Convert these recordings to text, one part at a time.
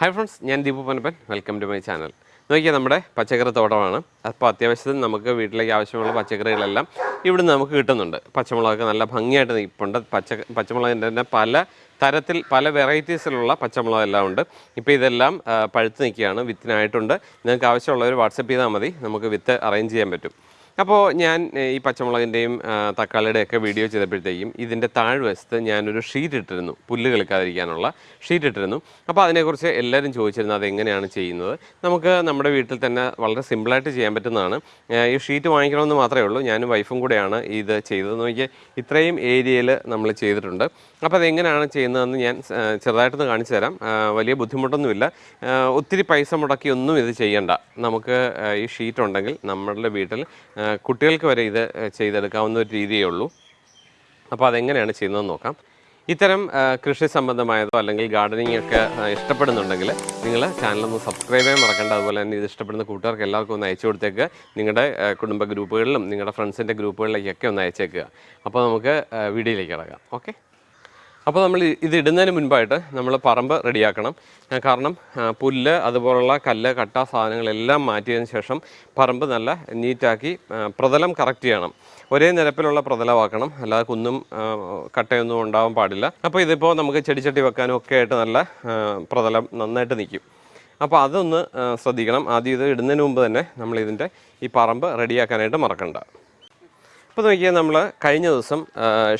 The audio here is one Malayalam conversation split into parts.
ഹായ് ഫ്രണ്ട്സ് ഞാൻ Deepu Panappan welcome to my channel നോക്കിയാൽ നമ്മുടെ പച്ചക്കറി തോട്ടമാണ്. അപ്പോൾ അത്യാവശ്യത്തിന് നമുക്ക് വീട്ടിലേക്ക് ആവശ്യമുള്ള പച്ചക്കറികളെല്ലാം ഇവിടുന്ന് നമുക്ക് കിട്ടുന്നുണ്ട്. പച്ചമുളകൊക്കെ നല്ല ഭംഗിയായിട്ട് നിൽപ്പുണ്ട്. പച്ച പച്ചമുളകിന്റെ തന്നെ പല തരത്തിൽ പല വെറൈറ്റീസിലുള്ള പച്ചമുളകെല്ലാം ഉണ്ട്. ഇപ്പോൾ ഇതെല്ലാം പഴുത്ത് നിൽക്കുകയാണ്. വിത്തിനായിട്ടുണ്ട്. നിങ്ങൾക്ക് ആവശ്യമുള്ളവർ വാട്സപ്പ് ചെയ്താൽ മതി. നമുക്ക് വിത്ത് അറേഞ്ച് ചെയ്യാൻ പറ്റും. അപ്പോൾ ഞാൻ ഈ പച്ചമുളകിന്റെയും തക്കാളിയുടെ ഒക്കെ വീഡിയോ ചെയ്തപ്പോഴത്തേക്കും ഇതിന്റെ താഴ്വശത്ത് ഞാനൊരു ഷീറ്റ് ഇട്ടിരുന്നു. പുല്ല് കളിക്കാതിരിക്കാനുള്ള ഷീറ്റ് ഇട്ടിരുന്നു. അപ്പോൾ അതിനെക്കുറിച്ച് എല്ലാവരും ചോദിച്ചിരുന്നു അതെങ്ങനെയാണ് ചെയ്യുന്നത്. നമുക്ക് നമ്മുടെ വീട്ടിൽ തന്നെ വളരെ സിമ്പിളായിട്ട് ചെയ്യാൻ പറ്റുന്നതാണ്. ഈ ഷീറ്റ് വാങ്ങിക്കണമെന്ന് മാത്രമേ ഉള്ളൂ. ഞാനും വൈഫും കൂടെയാണ് ഇത് ചെയ്തത് നോക്കിയാൽ ഇത്രയും ഏരിയയിൽ നമ്മൾ ചെയ്തിട്ടുണ്ട്. അപ്പോൾ അതെങ്ങനെയാണ് ചെയ്യുന്നതെന്ന് ഞാൻ ചെറുതായിട്ടൊന്ന് കാണിച്ചു തരാം. വലിയ ബുദ്ധിമുട്ടൊന്നുമില്ല. ഒത്തിരി പൈസ മുടക്കി ഒന്നും ഇത് ചെയ്യണ്ട. നമുക്ക് ഈ ഷീറ്റ് ഉണ്ടെങ്കിൽ നമ്മളുടെ വീട്ടിൽ കുട്ടികൾക്ക് വരെ ഇത് ചെയ്തെടുക്കാവുന്ന ഒരു രീതിയേ ഉള്ളൂ. അപ്പോൾ അതെങ്ങനെയാണ് ചെയ്യുന്നതെന്ന് നോക്കാം. ഇത്തരം കൃഷി സംബന്ധമായതോ അല്ലെങ്കിൽ ഗാർഡനിങ് ഒക്കെ ഇഷ്ടപ്പെടുന്നുണ്ടെങ്കിൽ നിങ്ങൾ ചാനലൊന്ന് സബ്സ്ക്രൈബ് ചെയ്യാൻ മറക്കണ്ട. അതുപോലെ തന്നെ ഇത് ഇഷ്ടപ്പെടുന്ന കൂട്ടുകാർക്ക് എല്ലാവർക്കും ഒന്ന് അയച്ചു കൊടുത്തേക്ക് നിങ്ങളുടെ കുടുംബ ഗ്രൂപ്പുകളിലും നിങ്ങളുടെ ഫ്രണ്ട്സിന്റെ ഗ്രൂപ്പുകളിലേക്കൊക്കെ ഒന്ന് അയച്ചേക്കുക. അപ്പോൾ നമുക്ക് വീഡിയോയിലേക്ക് കിടക്കാം. ഓക്കെ? അപ്പോൾ നമ്മൾ ഇത് ഇടുന്നതിന് മുൻപായിട്ട് നമ്മൾ പറമ്പ് റെഡിയാക്കണം. കാരണം പുല്ല് അതുപോലുള്ള കല്ല് കട്ട സാധനങ്ങളെല്ലാം മാറ്റിയതിന് ശേഷം പറമ്പ് നല്ല നീറ്റാക്കി പ്രതലം കറക്റ്റ് ചെയ്യണം. ഒരേ നിരപ്പിലുള്ള പ്രതലമാക്കണം. അല്ലാതെ കുന്നും കട്ടയൊന്നും ഉണ്ടാവാൻ പാടില്ല. അപ്പോൾ ഇതിപ്പോൾ നമുക്ക് ചെടിച്ചട്ടി വെക്കാനും ഒക്കെ ആയിട്ട് നല്ല പ്രതലം നന്നായിട്ട് നിൽക്കും. അപ്പോൾ അതൊന്ന് ശ്രദ്ധിക്കണം. ആദ്യം ഇത് ഇടുന്നതിന് മുമ്പ് തന്നെ നമ്മൾ ഇതിന്റെ ഈ പറമ്പ് റെഡിയാക്കാനായിട്ട് മറക്കണ്ട. ഇപ്പോൾ നോക്കിയാൽ നമ്മൾ കഴിഞ്ഞ ദിവസം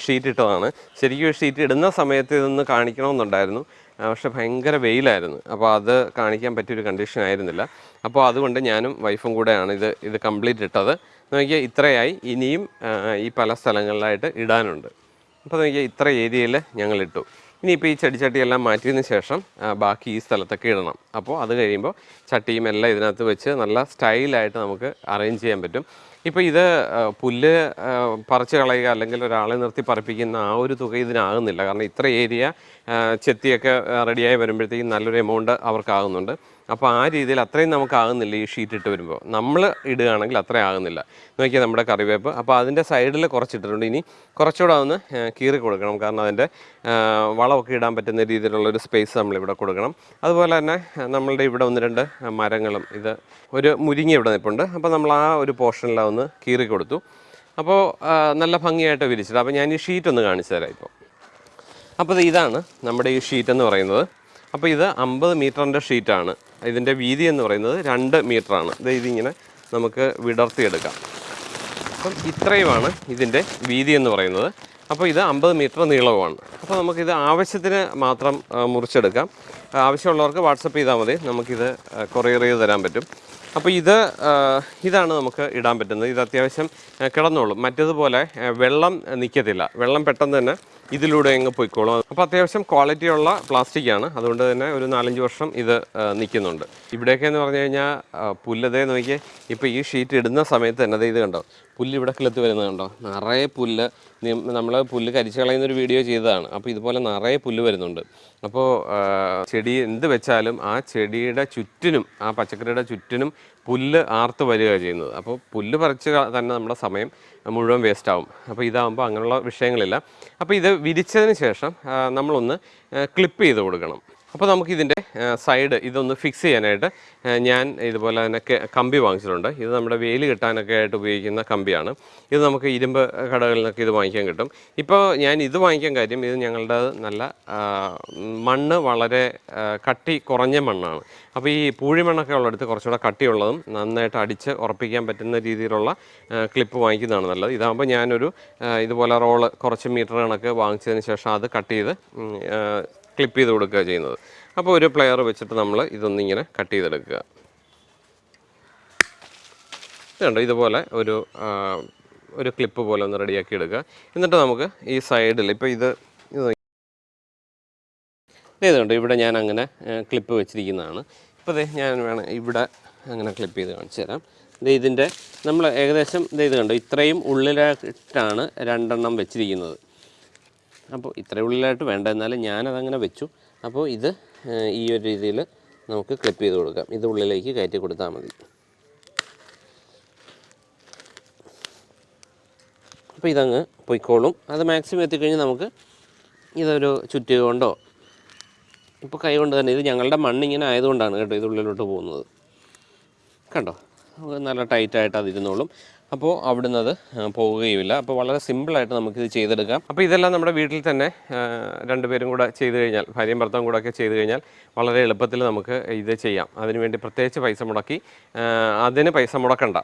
ഷീറ്റ് ഇട്ടതാണ്. ശരിക്കും ഷീറ്റ് ഇടുന്ന സമയത്ത് ഇതൊന്ന് കാണിക്കണമെന്നുണ്ടായിരുന്നു. പക്ഷെ ഭയങ്കര വെയിലായിരുന്നു. അപ്പോൾ അത് കാണിക്കാൻ പറ്റിയൊരു കണ്ടീഷൻ ആയിരുന്നില്ല. അപ്പോൾ അതുകൊണ്ട് ഞാനും വൈഫും കൂടെയാണ് ഇത് ഇത് കംപ്ലീറ്റ് ഇട്ടത്. നോക്കിയാൽ ഇത്രയായി. ഇനിയും ഈ പല സ്ഥലങ്ങളിലായിട്ട് ഇടാനുണ്ട്. അപ്പോൾ നോക്കിയാൽ ഇത്ര ഏരിയയിൽ ഞങ്ങൾ ഇട്ടു. ഇനിയിപ്പോൾ ഈ ചെടിച്ചട്ടിയെല്ലാം മാറ്റിയതിന് ശേഷം ബാക്കി ഈ സ്ഥലത്തൊക്കെ ഇടണം. അപ്പോൾ അത് കഴിയുമ്പോൾ ചട്ടിയും എല്ലാം ഇതിനകത്ത് വെച്ച് നല്ല സ്റ്റൈലായിട്ട് നമുക്ക് അറേഞ്ച് ചെയ്യാൻ പറ്റും. ഇപ്പോൾ ഇത് പുല്ല് പറിച്ചു കളയുക അല്ലെങ്കിൽ ഒരാളെ നിർത്തി പറപ്പിക്കുന്ന ആ ഒരു തുക ഇതിനാകുന്നില്ല. കാരണം ഇത്ര ഏരിയ ചെത്തിയൊക്കെ റെഡിയായി വരുമ്പോഴത്തേക്കും നല്ലൊരു എമൗണ്ട് അവർക്കാകുന്നുണ്ട് അപ്പോൾ ആ രീതിയിൽ അത്രയും നമുക്കാകുന്നില്ല ഈ ഷീറ്റ് ഇട്ട് വരുമ്പോൾ നമ്മൾ ഇടുകയാണെങ്കിൽ അത്രയും ആകുന്നില്ല. നോക്കിയാൽ നമ്മുടെ കറിവേപ്പ്. അപ്പോൾ അതിന്റെ സൈഡിൽ കുറച്ചിട്ടിട്ടുണ്ട്. ഇനി കുറച്ചുകൂടെ ഒന്ന് കീറി കൊടുക്കണം. കാരണം അതിന്റെ വളമൊക്കെ ഇടാൻ പറ്റുന്ന രീതിയിലുള്ള ഒരു സ്പേസ് നമ്മളിവിടെ കൊടുക്കണം. അതുപോലെ തന്നെ നമ്മളുടെ ഇവിടെ ഒന്ന് രണ്ട് മരങ്ങളും ഇത് ഒരു മുരിങ്ങ ഇവിടെ നിൽപ്പുണ്ട് അപ്പോൾ നമ്മൾ ആ ഒരു പോർഷനിലാണ് കീറി കൊടുത്തു. അപ്പോൾ നല്ല ഭംഗിയായിട്ട് വിരിച്ചിട്ട് അപ്പോൾ ഞാൻ ഈ ഷീറ്റ് ഒന്ന് കാണിച്ചു തരാം ഇപ്പോൾ അപ്പോൾ ഇതാണ് നമ്മുടെ ഈ ഷീറ്റ് എന്ന് പറയുന്നത്. അപ്പോൾ ഇത് അമ്പത് മീറ്ററിന്റെ ഷീറ്റാണ്. ഇതിന്റെ വീതി എന്ന് പറയുന്നത് രണ്ട് മീറ്ററാണ്. ഇത് ഇതിങ്ങനെ നമുക്ക് വിടർത്തിയെടുക്കാം. അപ്പം ഇത്രയുമാണ് ഇതിന്റെ വീതി എന്ന് പറയുന്നത്. അപ്പോൾ ഇത് അമ്പത് മീറ്റർ നീളവുമാണ്. അപ്പോൾ നമുക്കിത് ആവശ്യത്തിന് മാത്രം മുറിച്ചെടുക്കാം. ആവശ്യമുള്ളവർക്ക് വാട്സപ്പ് ചെയ്താൽ മതി. നമുക്കിത് കൊറിയർ ചെയ്ത് തരാൻ പറ്റും. അപ്പോൾ ഇത് ഇതാണ് നമുക്ക് ഇടാൻ പറ്റുന്നത്. ഇത് അത്യാവശ്യം കിടന്നോളും. മറ്റേതുപോലെ വെള്ളം നിൽക്കത്തില്ല വെള്ളം പെട്ടെന്ന് തന്നെ ഇതിലൂടെ അങ്ങ് പോയിക്കോളും. അപ്പോൾ അത്യാവശ്യം ക്വാളിറ്റിയുള്ള പ്ലാസ്റ്റിക്കാണ് അതുകൊണ്ട് തന്നെ ഒരു നാലഞ്ച് വർഷം ഇത് നിൽക്കുന്നുണ്ട് ഇവിടെയൊക്കെ എന്ന് പറഞ്ഞു കഴിഞ്ഞാൽ പുല്ലതേ നോക്കി ഇപ്പോൾ ഈ ഷീറ്റ് ഇടുന്ന സമയത്ത് തന്നെ ഇത് കണ്ടോ? പുല്ല് ഇവിടെ കിളത്ത് വരുന്നത് കണ്ടോ? നിറയെ പുല്ല്. നമ്മൾ പുല്ല് കരിച്ചു കളയുന്നൊരു വീഡിയോ ചെയ്തതാണ്. അപ്പോൾ ഇതുപോലെ നിറയെ പുല്ല് വരുന്നുണ്ട്. അപ്പോൾ ചെടി എന്ത് വെച്ചാലും ആ ചെടിയുടെ ചുറ്റിനും ആ പച്ചക്കറിയുടെ ചുറ്റിനും പുല്ല് ആർത്ത് വരിക ചെയ്യുന്നത്. അപ്പോൾ പുല്ല് പറിച്ച് തന്നെ നമ്മുടെ സമയം മുഴുവൻ വേസ്റ്റ് ആവും അപ്പോൾ ഇതാകുമ്പോൾ അങ്ങനെയുള്ള വിഷയങ്ങളില്ല. അപ്പോൾ ഇത് വിരിച്ചതിന് ശേഷം നമ്മളൊന്ന് ക്ലിപ്പ് ചെയ്ത് കൊടുക്കണം. അപ്പോൾ നമുക്ക് ഇതിന്റെ സൈഡ് ഇതൊന്ന് ഫിക്സ് ചെയ്യാനായിട്ട് ഞാൻ ഇതുപോലെ തന്നെ കമ്പി വാങ്ങിച്ചിട്ടുണ്ട്. ഇത് നമ്മുടെ വെയിൽ കിട്ടാനൊക്കെ ആയിട്ട് ഉപയോഗിക്കുന്ന കമ്പിയാണ്. ഇത് നമുക്ക് ഇരുമ്പ് കടകളിൽ നിന്നൊക്കെ ഇത് വാങ്ങിക്കാൻ കിട്ടും. ഇപ്പോൾ ഞാൻ ഇത് വാങ്ങിക്കാൻ കാര്യം ഇത് ഞങ്ങളുടെ നല്ല മണ്ണ് വളരെ കട്ടി കുറഞ്ഞ മണ്ണാണ്. അപ്പോൾ ഈ പൂഴിമണ്ണൊക്കെ ഉള്ളിടത്ത് കുറച്ചുകൂടെ കട്ടിയുള്ളതും നന്നായിട്ട് അടിച്ച് ഉറപ്പിക്കാൻ പറ്റുന്ന രീതിയിലുള്ള ക്ലിപ്പ് വാങ്ങിക്കുന്നതാണ് നല്ലത്. ഇതാകുമ്പോൾ ഞാനൊരു ഇതുപോലെ റോൾ കുറച്ച് മീറ്റർ കണക്ക് വാങ്ങിച്ചതിന് ശേഷം അത് കട്ട് ചെയ്ത് ക്ലിപ്പ് ചെയ്ത് കൊടുക്കുക ചെയ്യുന്നത്. അപ്പോൾ ഒരു പ്ലെയർ വെച്ചിട്ട് നമ്മൾ ഇതൊന്നിങ്ങനെ കട്ട് ചെയ്തെടുക്കുക. ഇതുണ്ട് ഇതുപോലെ ഒരു ഒരു ക്ലിപ്പ് പോലെ ഒന്ന് റെഡിയാക്കി എടുക്കുക. എന്നിട്ട് നമുക്ക് ഈ സൈഡിൽ ഇപ്പോൾ ഇത് ഇത് ഇതുണ്ട്. ഇവിടെ ഞാൻ അങ്ങനെ ക്ലിപ്പ് വെച്ചിരിക്കുന്നതാണ്. ഇപ്പോൾ ഇതേ ഞാൻ വേണം ഇവിടെ അങ്ങനെ ക്ലിപ്പ് ചെയ്ത് കാണിച്ചു തരാം. ഇതിന്റെ നമ്മൾ ഏകദേശം ഇത് കണ്ടു? ഇത്രയും ഉള്ളിലായിട്ടാണ് രണ്ടെണ്ണം വെച്ചിരിക്കുന്നത്. അപ്പോൾ ഇത്ര ഉള്ളിലായിട്ട് വേണ്ട. എന്നാലും ഞാനതങ്ങനെ വെച്ചു. അപ്പോൾ ഇത് ഈ ഒരു രീതിയിൽ നമുക്ക് ക്ലിപ്പ് ചെയ്ത് കൊടുക്കാം. ഇത് ഉള്ളിലേക്ക് കയറ്റി കൊടുത്താൽ മതി. അപ്പോൾ ഇതങ്ങ് പൊയ്ക്കോളും. അത് മാക്സിമം എത്തിക്കഴിഞ്ഞ് നമുക്ക് ഇതൊരു ചുറ്റുക കൊണ്ടോ ഇപ്പോൾ കൈ കൊണ്ട് തന്നെ ഇത് ഞങ്ങളുടെ മണ്ണിങ്ങനെ ആയതുകൊണ്ടാണ് കേട്ടോ ഇത് ഉള്ളിലോട്ട് പോകുന്നത്. കണ്ടോ? നല്ല ടൈറ്റായിട്ട് അതിരുന്നോളും. അപ്പോൾ അവിടുന്ന് അത് പോവുകയുമില്ല. അപ്പോൾ വളരെ സിമ്പിളായിട്ട് നമുക്കിത് ചെയ്തെടുക്കാം. അപ്പോൾ ഇതെല്ലാം നമ്മുടെ വീട്ടിൽ തന്നെ രണ്ടുപേരും കൂടെ ചെയ്ത് കഴിഞ്ഞാൽ ഭാര്യയും ഭർത്താവും കൂടെ ഒക്കെ ചെയ്ത് കഴിഞ്ഞാൽ വളരെ എളുപ്പത്തിൽ നമുക്ക് ഇത് ചെയ്യാം. അതിനുവേണ്ടി പ്രത്യേകിച്ച് പൈസ മുടക്കി അതിന് പൈസ മുടക്കണ്ട.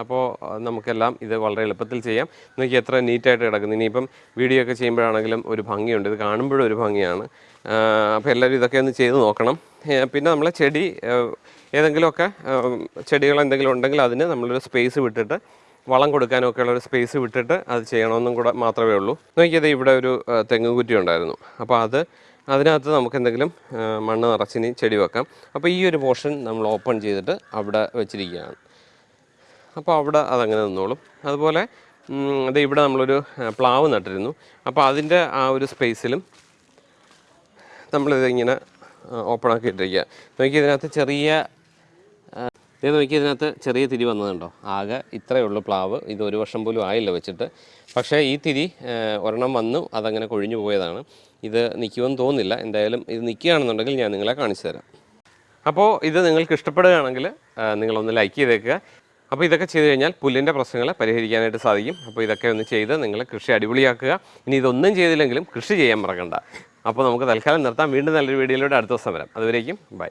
അപ്പോൾ നമുക്കെല്ലാം ഇത് വളരെ എളുപ്പത്തിൽ ചെയ്യാം. നോക്കി എത്ര നീറ്റായിട്ട് കിടക്കുന്നു. ഇനിയിപ്പം വീഡിയോ ഒക്കെ ചെയ്യുമ്പോഴാണെങ്കിലും ഒരു ഭംഗിയുണ്ട്. ഇത് കാണുമ്പോഴും ഒരു ഭംഗിയാണ്. അപ്പോൾ എല്ലാവരും ഇതൊക്കെ ഒന്ന് ചെയ്ത് നോക്കണം. പിന്നെ നമ്മളെ ചെടി ഏതെങ്കിലുമൊക്കെ ചെടികൾ എന്തെങ്കിലും ഉണ്ടെങ്കിൽ അതിന് നമ്മളൊരു സ്പേസ് വിട്ടിട്ട് വളം കൊടുക്കാനൊക്കെ ഉള്ള ഒരു സ്പേസ് വിട്ടിട്ട് അത് ചെയ്യണമെന്നും കൂടെ മാത്രമേ ഉള്ളൂ. നോക്കിയത് ഇവിടെ ഒരു തെങ്ങ് കുറ്റി ഉണ്ടായിരുന്നു. അപ്പോൾ അത് അതിനകത്ത് നമുക്ക് എന്തെങ്കിലും മണ്ണ് നിറച്ചിനി ചെടി വെക്കാം. അപ്പോൾ ഈ ഒരു പോർഷൻ നമ്മൾ ഓപ്പൺ ചെയ്തിട്ട് അവിടെ വെച്ചിരിക്കുകയാണ്. അപ്പോൾ അവിടെ അതങ്ങനെ നിന്നോളും. അതുപോലെ അത് ഇവിടെ നമ്മളൊരു പ്ലാവ് നട്ടിരുന്നു. അപ്പോൾ അതിന്റെ ആ ഒരു സ്പേസിലും നമ്മളിതിങ്ങനെ ഓപ്പൺ ആക്കി ഇട്ടിരിക്കുക നോക്കി ഇതിനകത്ത് ചെറിയ ഇത് നോക്കി ഇതിനകത്ത് ചെറിയ തിരി വന്നതുണ്ടോ? ആകെ ഇത്രയേ ഉള്ളൂ പ്ലാവ്. ഇത് ഒരു വർഷം പോലും ആയില്ല വെച്ചിട്ട്. പക്ഷേ ഈ തിരി ഒരെണ്ണം വന്നു അതങ്ങനെ കൊഴിഞ്ഞു പോയതാണ്. ഇത് നിൽക്കുമെന്ന് തോന്നുന്നില്ല. എന്തായാലും ഇത് നിൽക്കുകയാണെന്നുണ്ടെങ്കിൽ ഞാൻ നിങ്ങളെ കാണിച്ചു തരാം. അപ്പോൾ ഇത് നിങ്ങൾക്ക് ഇഷ്ടപ്പെടുകയാണെങ്കിൽ നിങ്ങളൊന്ന് ലൈക്ക് ചെയ്തേക്കുക. അപ്പോൾ ഇതൊക്കെ ചെയ്തു കഴിഞ്ഞാൽ പുല്ലിന്റെ പ്രശ്നങ്ങൾ പരിഹരിക്കാനായിട്ട് സാധിക്കും. അപ്പോൾ ഇതൊക്കെ ഒന്ന് ചെയ്ത് നിങ്ങൾ കൃഷി അടിപൊളിയാക്കുക. ഇനി ഇതൊന്നും ചെയ്തില്ലെങ്കിലും കൃഷി ചെയ്യാൻ മറക്കണ്ട. അപ്പോൾ നമുക്ക് തൽക്കാലം നിർത്താം. വീണ്ടും നല്ലൊരു വീഡിയോയിലൂടെ അടുത്ത ദിവസം വരാം. അതുവരേക്കും ബൈ.